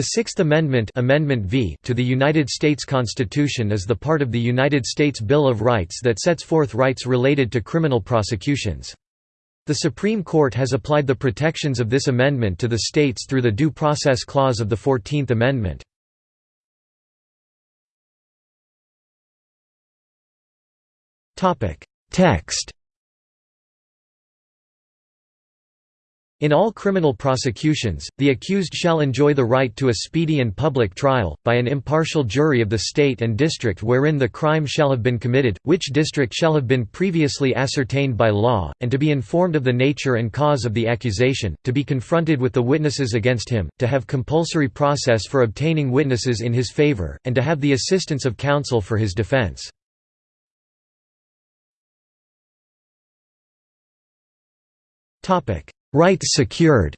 The Sixth Amendment, Amendment v to the United States Constitution is the part of the United States Bill of Rights that sets forth rights related to criminal prosecutions. The Supreme Court has applied the protections of this amendment to the states through the Due Process Clause of the Fourteenth Amendment. Text In all criminal prosecutions, the accused shall enjoy the right to a speedy and public trial, by an impartial jury of the state and district wherein the crime shall have been committed, which district shall have been previously ascertained by law, and to be informed of the nature and cause of the accusation, to be confronted with the witnesses against him, to have compulsory process for obtaining witnesses in his favor, and to have the assistance of counsel for his defense. Topic Rights secured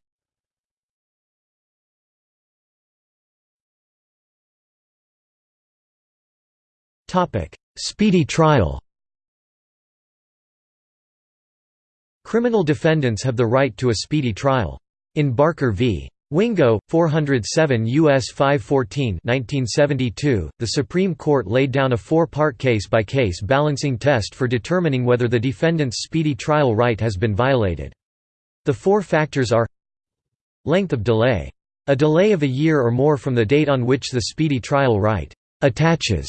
Speedy trial Criminal defendants have the right to a speedy trial. In Barker v. Wingo, 407 U.S. 514 1972, the Supreme Court laid down a four-part case-by-case balancing test for determining whether the defendant's speedy trial right has been violated. The four factors are Length of delay. A delay of a year or more from the date on which the speedy trial right attaches.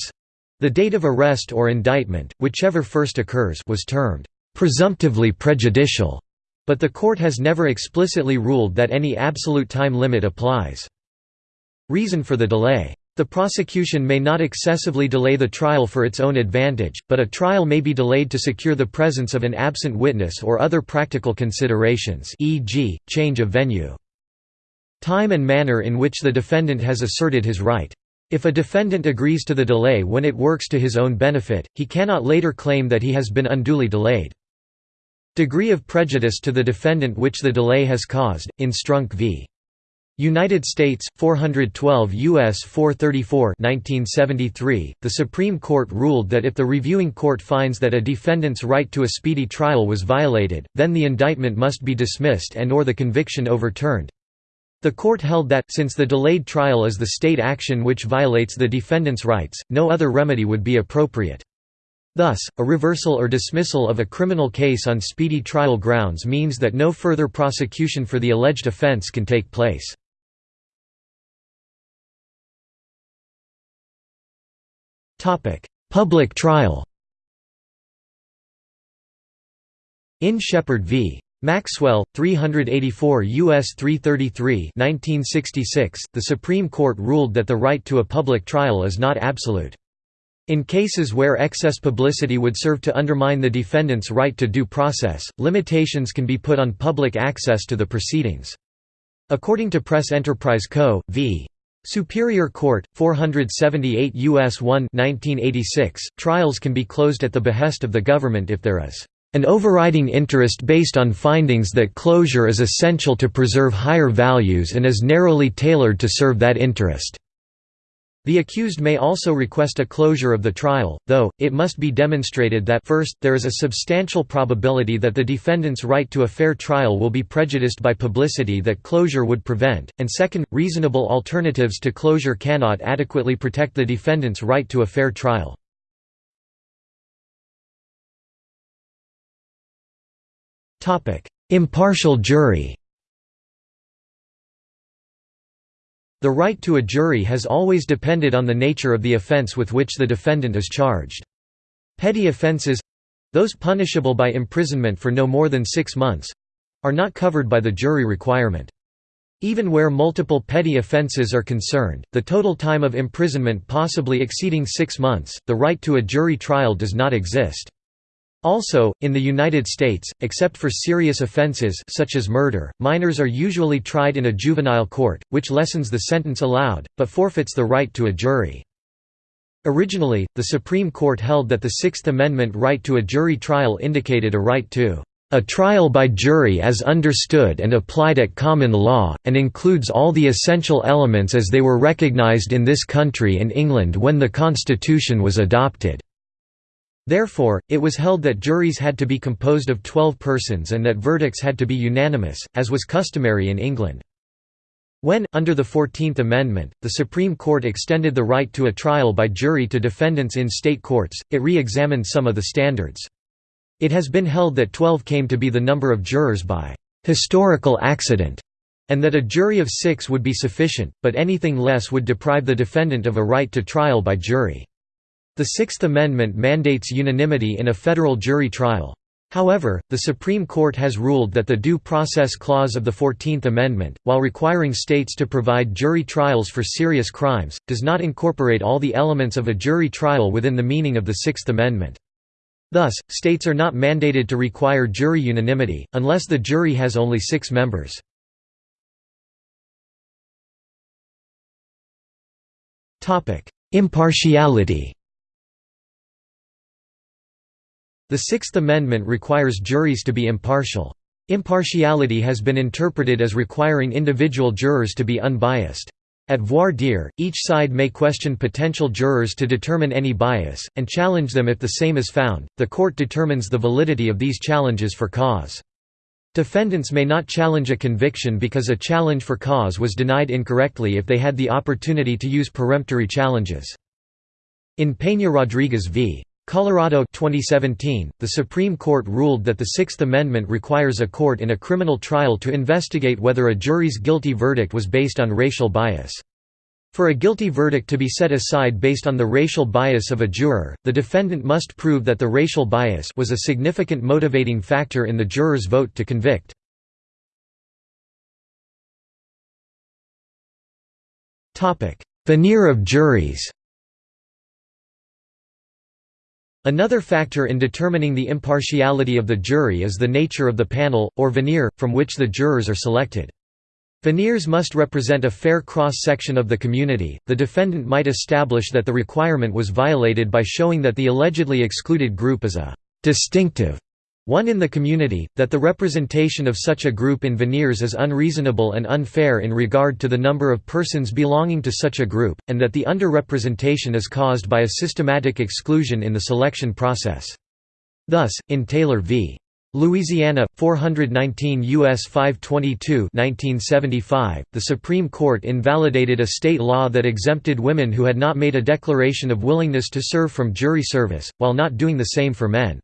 The date of arrest or indictment, whichever first occurs was termed presumptively prejudicial, but the court has never explicitly ruled that any absolute time limit applies. Reason for the delay. The prosecution may not excessively delay the trial for its own advantage, but a trial may be delayed to secure the presence of an absent witness or other practical considerations e.g., change of venue. Time and manner in which the defendant has asserted his right. If a defendant agrees to the delay when it works to his own benefit, he cannot later claim that he has been unduly delayed. Degree of prejudice to the defendant which the delay has caused, in Strunk v. United States 412 US 434 1973 the Supreme Court ruled that if the reviewing court finds that a defendant's right to a speedy trial was violated then the indictment must be dismissed and or the conviction overturned. The court held that since the delayed trial is the state action which violates the defendant's rights no other remedy would be appropriate. Thus, a reversal or dismissal of a criminal case on speedy trial grounds means that no further prosecution for the alleged offense can take place. Public trial In Sheppard v. Maxwell, 384 U.S. 333 1966, the Supreme Court ruled that the right to a public trial is not absolute. In cases where excess publicity would serve to undermine the defendant's right to due process, limitations can be put on public access to the proceedings. According to Press Enterprise Co. v. Superior Court, 478 U.S. 1 1986, trials can be closed at the behest of the government if there is an overriding interest based on findings that closure is essential to preserve higher values and is narrowly tailored to serve that interest. The accused may also request a closure of the trial, though, it must be demonstrated that first, there is a substantial probability that the defendant's right to a fair trial will be prejudiced by publicity that closure would prevent, and second, reasonable alternatives to closure cannot adequately protect the defendant's right to a fair trial. Impartial jury The right to a jury has always depended on the nature of the offense with which the defendant is charged. Petty offenses—those punishable by imprisonment for no more than six months—are not covered by the jury requirement. Even where multiple petty offenses are concerned, the total time of imprisonment possibly exceeding six months, the right to a jury trial does not exist. Also, in the United States, except for serious offenses such as murder, minors are usually tried in a juvenile court, which lessens the sentence allowed, but forfeits the right to a jury. Originally, the Supreme Court held that the Sixth Amendment right to a jury trial indicated a right to a trial by jury as understood and applied at common law, and includes all the essential elements as they were recognized in this country and England when the Constitution was adopted. Therefore, it was held that juries had to be composed of twelve persons and that verdicts had to be unanimous, as was customary in England. When, under the Fourteenth Amendment, the Supreme Court extended the right to a trial by jury to defendants in state courts, it re-examined some of the standards. It has been held that 12 came to be the number of jurors by «historical accident» and that a jury of six would be sufficient, but anything less would deprive the defendant of a right to trial by jury. The Sixth Amendment mandates unanimity in a federal jury trial. However, the Supreme Court has ruled that the Due Process Clause of the Fourteenth Amendment, while requiring states to provide jury trials for serious crimes, does not incorporate all the elements of a jury trial within the meaning of the Sixth Amendment. Thus, states are not mandated to require jury unanimity, unless the jury has only six members. Impartiality The Sixth Amendment requires juries to be impartial. Impartiality has been interpreted as requiring individual jurors to be unbiased. At voir dire, each side may question potential jurors to determine any bias, and challenge them if the same is found. The court determines the validity of these challenges for cause. Defendants may not challenge a conviction because a challenge for cause was denied incorrectly if they had the opportunity to use peremptory challenges. In Peña-Rodriguez v. Colorado 2017, the Supreme Court ruled that the Sixth Amendment requires a court in a criminal trial to investigate whether a jury's guilty verdict was based on racial bias. For a guilty verdict to be set aside based on the racial bias of a juror, the defendant must prove that the racial bias was a significant motivating factor in the juror's vote to convict. Venire of juries Another factor in determining the impartiality of the jury is the nature of the panel, or venire, from which the jurors are selected. Venires must represent a fair cross-section of the community. The defendant might establish that the requirement was violated by showing that the allegedly excluded group is a distinctive one in the community, that the representation of such a group in venires is unreasonable and unfair in regard to the number of persons belonging to such a group, and that the underrepresentation is caused by a systematic exclusion in the selection process. Thus, in Taylor v. Louisiana, 419 U.S. 522 1975, the Supreme Court invalidated a state law that exempted women who had not made a declaration of willingness to serve from jury service, while not doing the same for men.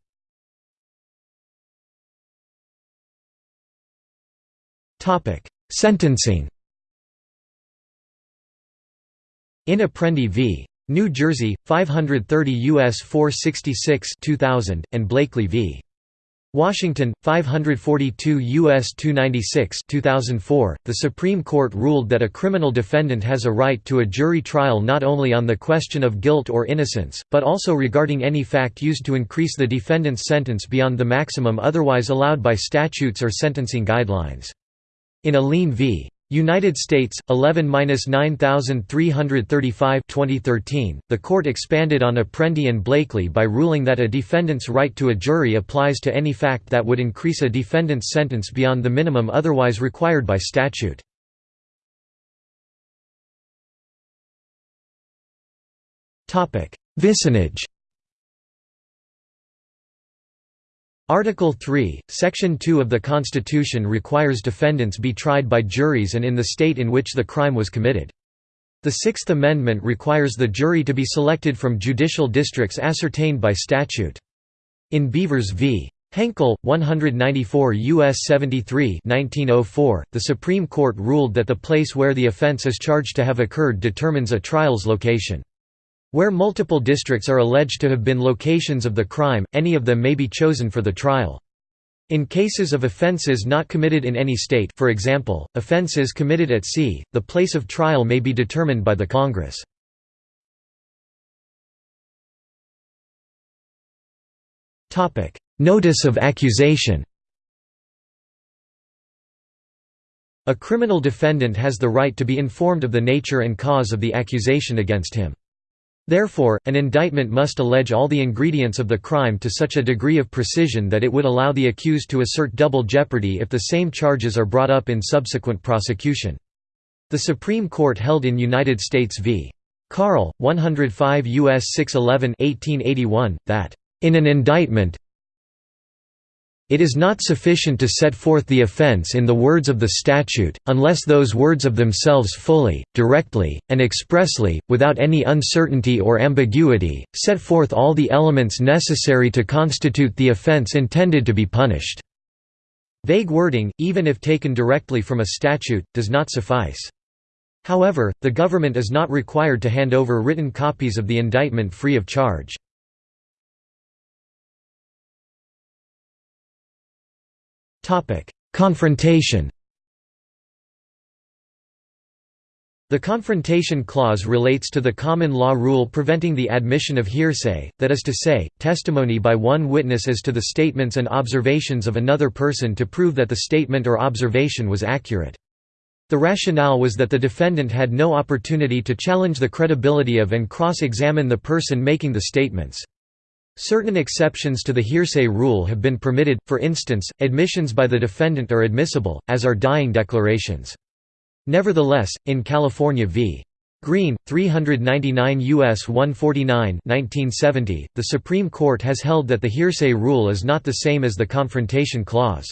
Topic: Sentencing. In Apprendi v. New Jersey, 530 U.S. 466 2000, and Blakely v. Washington, 542 U.S. 296 2004, the Supreme Court ruled that a criminal defendant has a right to a jury trial not only on the question of guilt or innocence, but also regarding any fact used to increase the defendant's sentence beyond the maximum otherwise allowed by statutes or sentencing guidelines. In Alleyne v. United States, 11-9335 2013, the court expanded on Apprendi and Blakely by ruling that a defendant's right to a jury applies to any fact that would increase a defendant's sentence beyond the minimum otherwise required by statute. Vicinage Article 3, Section 2 of the Constitution requires defendants be tried by juries and in the state in which the crime was committed. The Sixth Amendment requires the jury to be selected from judicial districts ascertained by statute. In Beavers v. Henkel, 194 U.S. 73 1904, the Supreme Court ruled that the place where the offense is charged to have occurred determines a trial's location. Where multiple districts are alleged to have been locations of the crime, any of them may be chosen for the trial. In cases of offences not committed in any state for example, offences committed at sea, the place of trial may be determined by the Congress. Notice of accusation A criminal defendant has the right to be informed of the nature and cause of the accusation against him. Therefore, an indictment must allege all the ingredients of the crime to such a degree of precision that it would allow the accused to assert double jeopardy if the same charges are brought up in subsequent prosecution. The Supreme Court held in United States v. Carll, 105 U.S. 611 1881, that, "...in an indictment It is not sufficient to set forth the offence in the words of the statute, unless those words of themselves fully, directly, and expressly, without any uncertainty or ambiguity, set forth all the elements necessary to constitute the offence intended to be punished." Vague wording, even if taken directly from a statute, does not suffice. However, the government is not required to hand over written copies of the indictment free of charge. Confrontation The Confrontation Clause relates to the common law rule preventing the admission of hearsay, that is to say, testimony by one witness as to the statements and observations of another person to prove that the statement or observation was accurate. The rationale was that the defendant had no opportunity to challenge the credibility of and cross-examine the person making the statements. Certain exceptions to the hearsay rule have been permitted, for instance, admissions by the defendant are admissible, as are dying declarations. Nevertheless, in California v. Green, 399 U.S. 149 1970, the Supreme Court has held that the hearsay rule is not the same as the Confrontation Clause.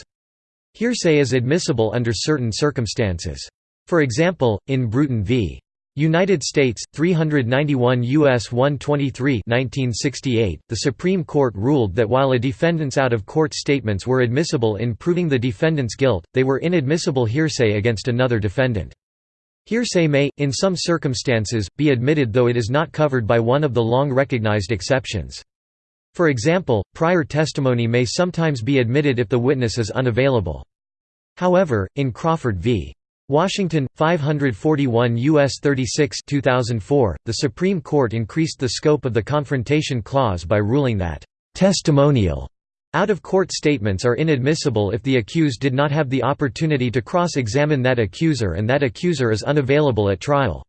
Hearsay is admissible under certain circumstances. For example, in Bruton v. United States 391 US 123 1968 the Supreme Court ruled that while a defendant's out-of-court statements were admissible in proving the defendant's guilt they were inadmissible hearsay against another defendant. Hearsay may in some circumstances be admitted though it is not covered by one of the long recognized exceptions. For example prior testimony may sometimes be admitted if the witness is unavailable. However in Crawford v Washington 541 US 36 2004 the Supreme Court increased the scope of the confrontation clause by ruling that testimonial out-of-court statements are inadmissible if the accused did not have the opportunity to cross-examine that accuser and that accuser is unavailable at trial.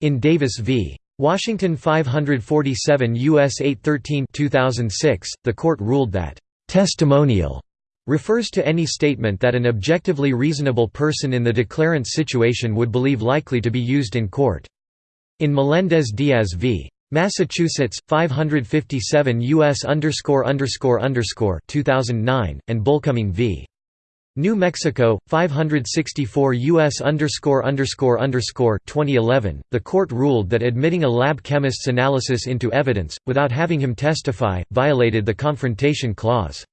In Davis v. Washington 547 U.S. 813 2006, the court ruled that testimonial refers to any statement that an objectively reasonable person in the declarant's situation would believe likely to be used in court. In Melendez-Diaz v. Massachusetts 557 US underscore underscore underscore 2009 and Bullcoming v. New Mexico 564 US underscore underscore underscore 2011 the court ruled that admitting a lab chemist's analysis into evidence without having him testify violated the confrontation clause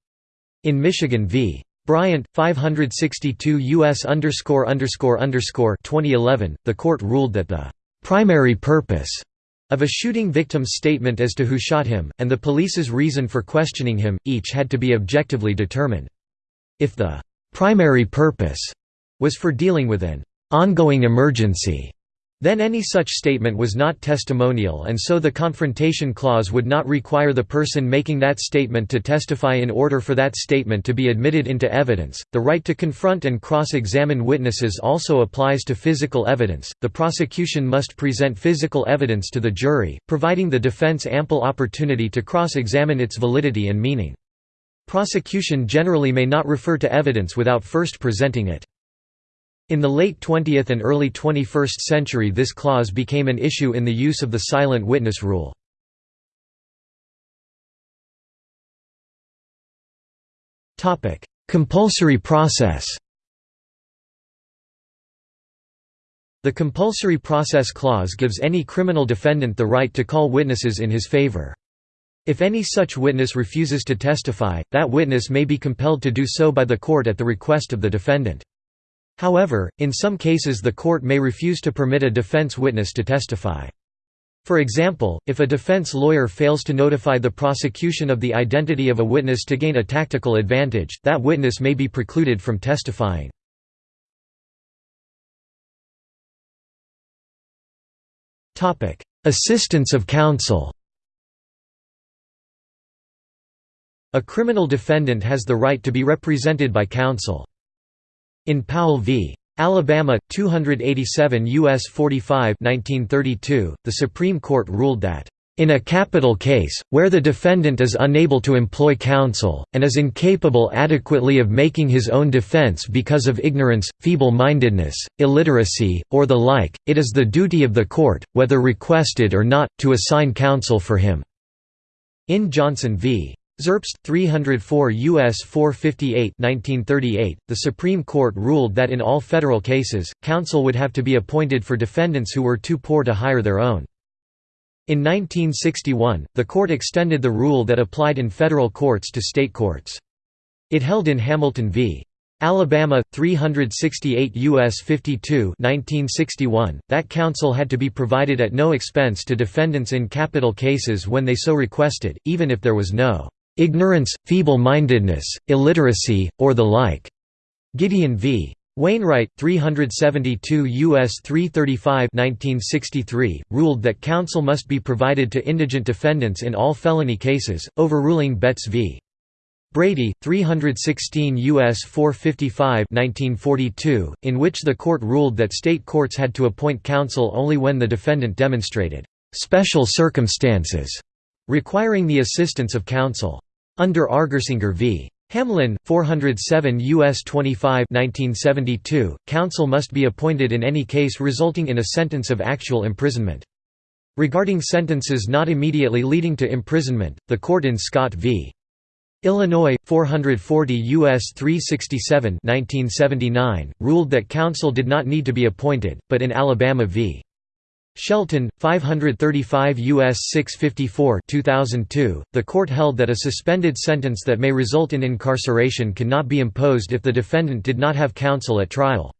in Michigan v. Bryant, 562 U.S. underscore underscore underscore 2011, the court ruled that the primary purpose of a shooting victim's statement as to who shot him, and the police's reason for questioning him, each had to be objectively determined. If the primary purpose was for dealing with an ongoing emergency, then any such statement was not testimonial and so the Confrontation Clause would not require the person making that statement to testify in order for that statement to be admitted into evidence. The right to confront and cross-examine witnesses also applies to physical evidence. The prosecution must present physical evidence to the jury, providing the defense ample opportunity to cross-examine its validity and meaning. Prosecution generally may not refer to evidence without first presenting it. In the late 20th and early 21st century this clause became an issue in the use of the silent witness rule. Compulsory process The Compulsory Process Clause gives any criminal defendant the right to call witnesses in his favor. If any such witness refuses to testify, that witness may be compelled to do so by the court at the request of the defendant. However, in some cases the court may refuse to permit a defense witness to testify. For example, if a defense lawyer fails to notify the prosecution of the identity of a witness to gain a tactical advantage, that witness may be precluded from testifying. Assistance of counsel A criminal defendant has the right to be represented by counsel. In Powell v. Alabama, 287 U.S. 45 1932, the Supreme Court ruled that, "...in a capital case, where the defendant is unable to employ counsel, and is incapable adequately of making his own defense because of ignorance, feeble-mindedness, illiteracy, or the like, it is the duty of the court, whether requested or not, to assign counsel for him." In Johnson v. Zerbst, 304 U.S. 458 1938, the Supreme Court ruled that in all federal cases, counsel would have to be appointed for defendants who were too poor to hire their own. In 1961, the court extended the rule that applied in federal courts to state courts. It held in Hamilton v. Alabama 368 US 52 1961 that counsel had to be provided at no expense to defendants in capital cases when they so requested even if there was no ignorance, feeble-mindedness, illiteracy, or the like." Gideon v. Wainwright, 372 U.S. 335 1963, ruled that counsel must be provided to indigent defendants in all felony cases, overruling Betts v. Brady, 316 U.S. 455 1942, in which the court ruled that state courts had to appoint counsel only when the defendant demonstrated «special circumstances» requiring the assistance of counsel. Under Argersinger v. Hamlin, 407 U.S. 25 1972, counsel must be appointed in any case resulting in a sentence of actual imprisonment. Regarding sentences not immediately leading to imprisonment, the court in Scott v. Illinois, 440 U.S. 367 1979, ruled that counsel did not need to be appointed, but in Alabama v. Shelton, 535 U.S. 654 2002, the court held that a suspended sentence that may result in incarceration cannot be imposed if the defendant did not have counsel at trial.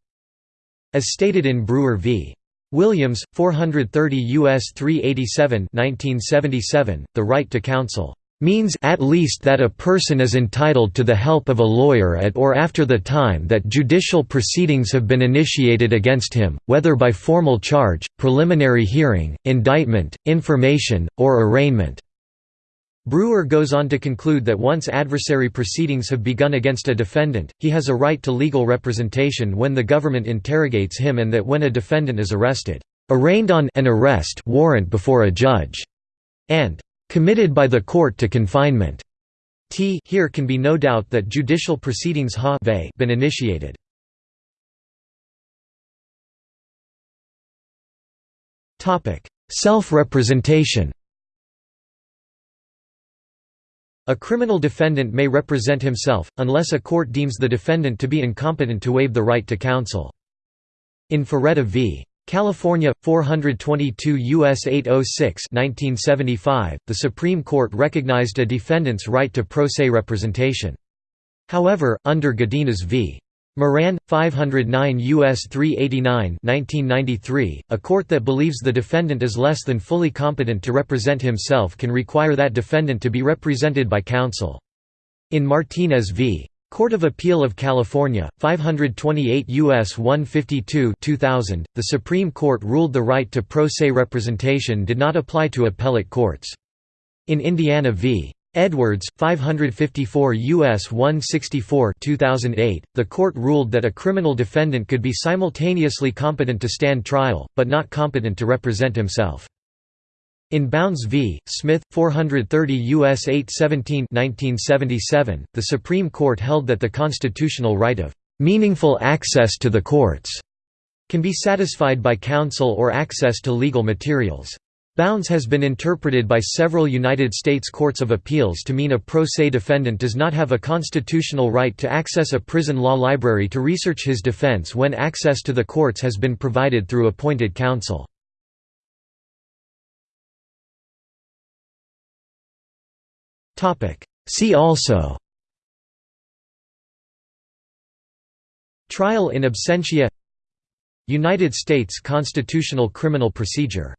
As stated in Brewer v. Williams, 430 U.S. 387 1977, the right to counsel means at least that a person is entitled to the help of a lawyer at or after the time that judicial proceedings have been initiated against him, whether by formal charge, preliminary hearing, indictment, information, or arraignment." Brewer goes on to conclude that once adversary proceedings have begun against a defendant, he has a right to legal representation when the government interrogates him and that when a defendant is arrested, "...arraigned on an arrest warrant before a judge," and committed by the court to confinement. T here can be no doubt that judicial proceedings ha been initiated. Self-representation A criminal defendant may represent himself, unless a court deems the defendant to be incompetent to waive the right to counsel. In Faretta v. California 422 US 806 1975 the Supreme Court recognized a defendant's right to pro se representation. However under Godinez v. Moran 509 US 389 1993 a court that believes the defendant is less than fully competent to represent himself can require that defendant to be represented by counsel. In Martinez v Court of Appeal of California, 528 U.S. 152 2000, the Supreme Court ruled the right to pro se representation did not apply to appellate courts. In Indiana v. Edwards, 554 U.S. 164 2008, the court ruled that a criminal defendant could be simultaneously competent to stand trial, but not competent to represent himself. In Bounds v. Smith, 430 U.S. 817 1977, the Supreme Court held that the constitutional right of "...meaningful access to the courts," can be satisfied by counsel or access to legal materials. Bounds has been interpreted by several United States courts of appeals to mean a pro se defendant does not have a constitutional right to access a prison law library to research his defense when access to the courts has been provided through appointed counsel. See also. Trial in absentia. United States constitutional criminal procedure